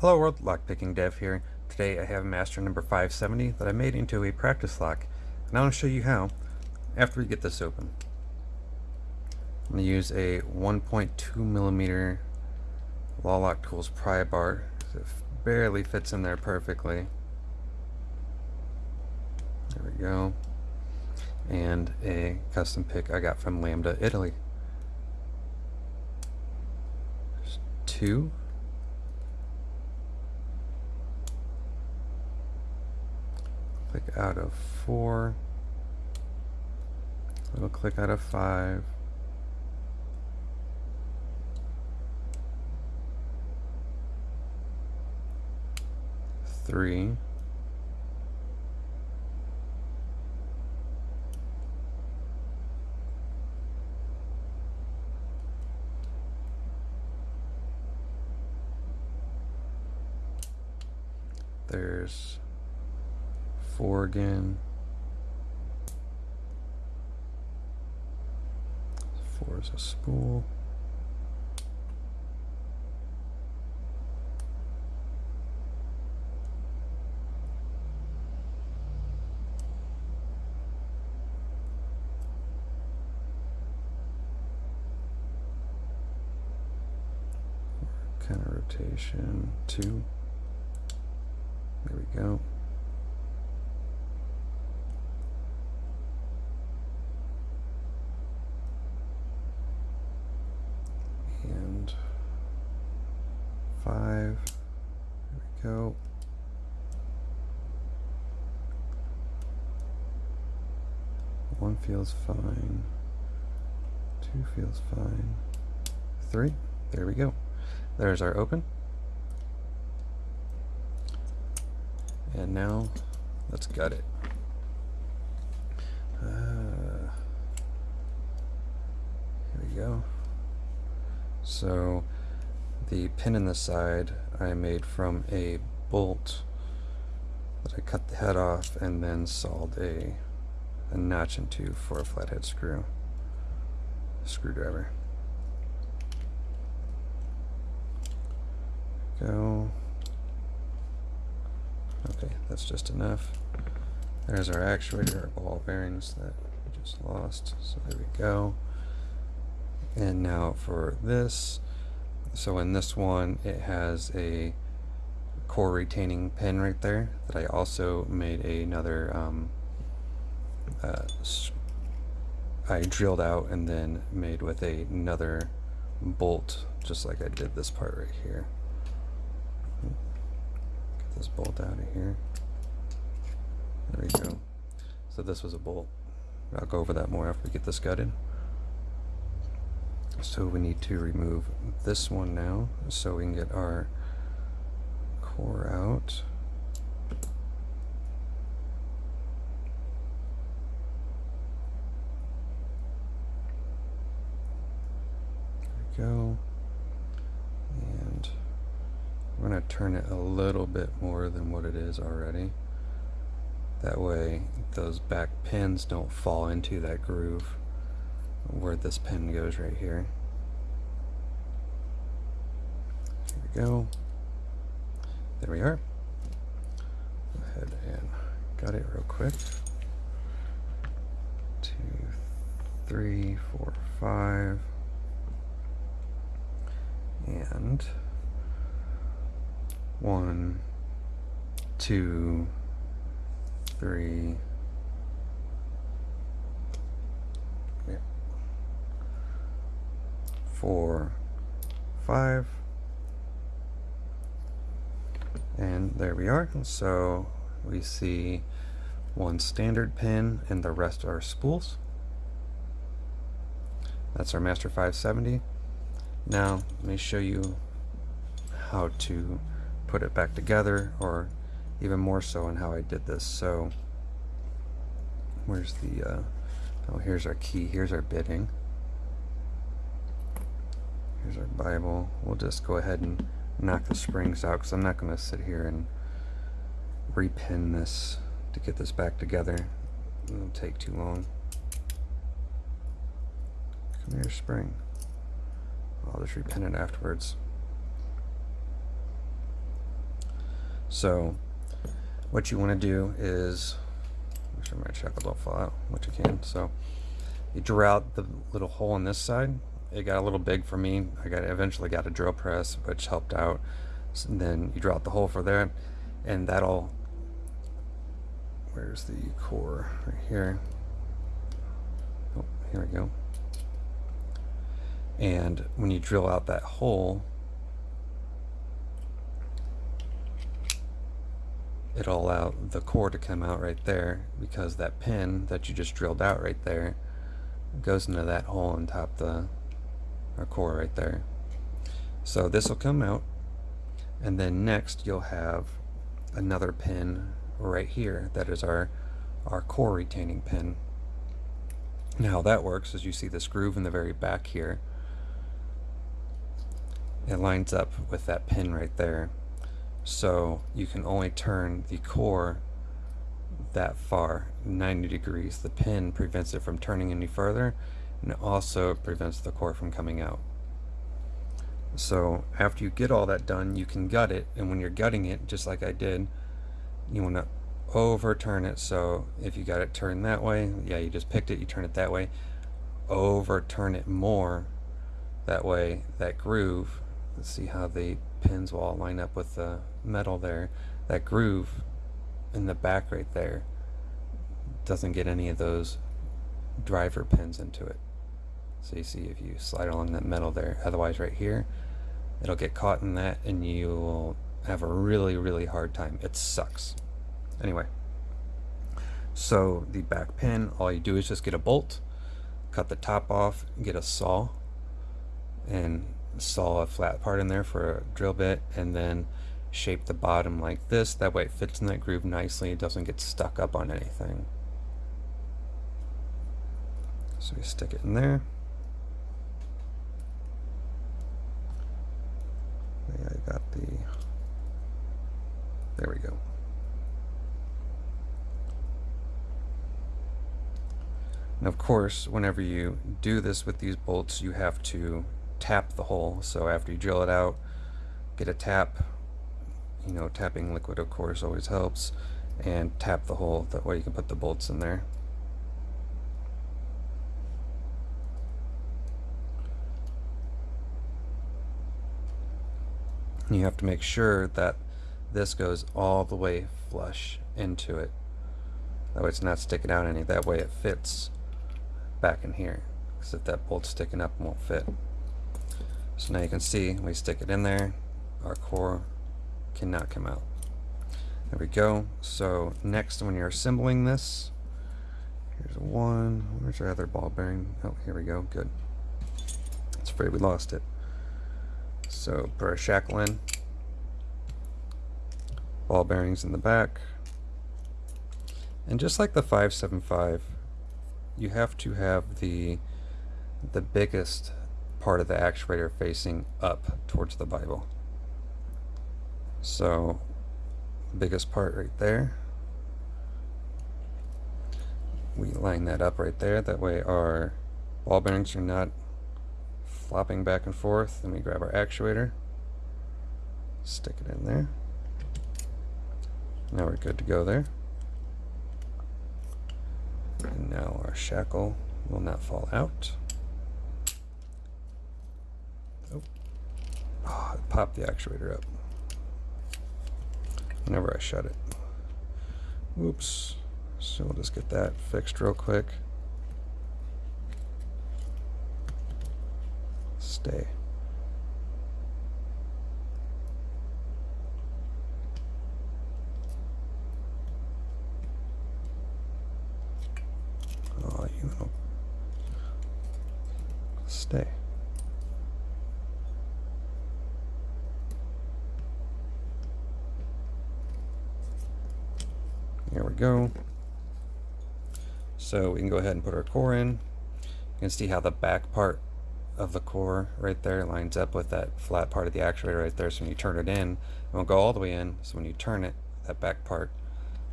Hello world, Lockpicking Dev here. Today I have Master number 570 that I made into a practice lock. And I want to show you how after we get this open. I'm going to use a 1.2 millimeter Lawlock Tools pry bar. It barely fits in there perfectly. There we go. And a custom pick I got from Lambda, Italy. There's two click out of four, little click out of five, three, there's four again. Four is a spool. Counter rotation two. There we go. five. There we go. One feels fine. Two feels fine. Three. There we go. There's our open. And now let's gut it. Uh, here we go. So the pin in the side I made from a bolt that I cut the head off and then sawed a, a notch into for a flathead screw screwdriver. Go. Okay, that's just enough. There's our actuator, our ball bearings that we just lost. So there we go. And now for this, so in this one it has a core retaining pin right there that I also made another um, uh, I drilled out and then made with a, another bolt just like I did this part right here. Get this bolt out of here. There we go. So this was a bolt. I'll go over that more after we get this gutted so we need to remove this one now so we can get our core out. There we go. And we're going to turn it a little bit more than what it is already. That way those back pins don't fall into that groove where this pin goes right here. Here we go. There we are. Go ahead and got it real quick. Two, three, four, five. And one, two, three, four, five. And there we are. So we see one standard pin and the rest are spools. That's our Master 570. Now let me show you how to put it back together or even more so on how I did this. So where's the, uh, oh here's our key, here's our bitting. Here's our Bible. We'll just go ahead and knock the springs out because I'm not going to sit here and repin this to get this back together. It'll take too long. Come here, spring. I'll just repin it afterwards. So what you want to do is, make sure my check don't fall out, which you can. So you drill out the little hole on this side. It got a little big for me. I got eventually got a drill press, which helped out. So then you drill out the hole for there, and that'll. Where's the core? Right here. Oh, here we go. And when you drill out that hole, it'll allow the core to come out right there because that pin that you just drilled out right there goes into that hole on top the our core right there. So this will come out and then next you'll have another pin right here that is our our core retaining pin. Now that works is you see this groove in the very back here. It lines up with that pin right there. So you can only turn the core that far, 90 degrees. The pin prevents it from turning any further and it also prevents the core from coming out. So after you get all that done, you can gut it and when you're gutting it, just like I did, you want to overturn it. So if you got it turned that way, yeah, you just picked it, you turn it that way, overturn it more. That way, that groove, let's see how the pins will all line up with the metal there. That groove in the back right there doesn't get any of those driver pins into it. So you see if you slide along that metal there, otherwise right here, it'll get caught in that and you will have a really, really hard time. It sucks. Anyway, so the back pin, all you do is just get a bolt, cut the top off, get a saw, and saw a flat part in there for a drill bit, and then shape the bottom like this. That way it fits in that groove nicely. It doesn't get stuck up on anything. So we stick it in there. Yeah, I got the, there we go. And of course, whenever you do this with these bolts, you have to tap the hole. So after you drill it out, get a tap. You know, tapping liquid, of course, always helps. And tap the hole. That way you can put the bolts in there. You have to make sure that this goes all the way flush into it. That way it's not sticking out any. That way it fits back in here. Because if that bolt's sticking up, it won't fit. So now you can see, we stick it in there, our core cannot come out. There we go. So next, when you're assembling this, here's one. Where's our other ball bearing? Oh, here we go. Good. It's afraid we lost it. So put our shackle in. Ball bearings in the back. And just like the 575, you have to have the the biggest part of the actuator facing up towards the Bible. So, biggest part right there. We line that up right there. That way our ball bearings are not flopping back and forth. Then we grab our actuator, stick it in there. Now we're good to go there. And now our shackle will not fall out. Oh, it popped the actuator up whenever I shut it. Oops. So we'll just get that fixed real quick. Stay. Know. Stay. There we go. So we can go ahead and put our core in. You can see how the back part of the core right there lines up with that flat part of the actuator right there. So when you turn it in, it won't go all the way in. So when you turn it, that back part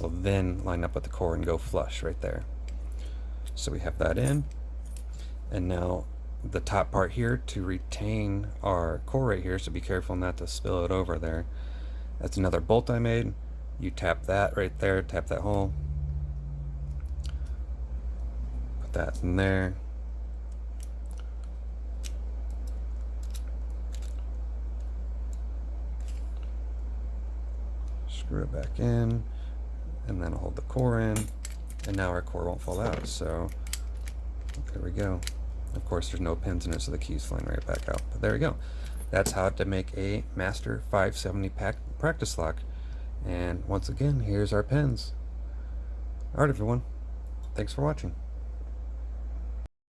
will then line up with the core and go flush right there. So we have that in. And now the top part here to retain our core right here, so be careful not to spill it over there. That's another bolt I made. You tap that right there, tap that hole. Put that in there. Screw it back in, and then hold the core in, and now our core won't fall out. So there we go. Of course, there's no pins in it, so the key's flying right back out. But there we go. That's how to make a Master 570 pack practice lock. And once again, here's our pins. Alright everyone, thanks for watching.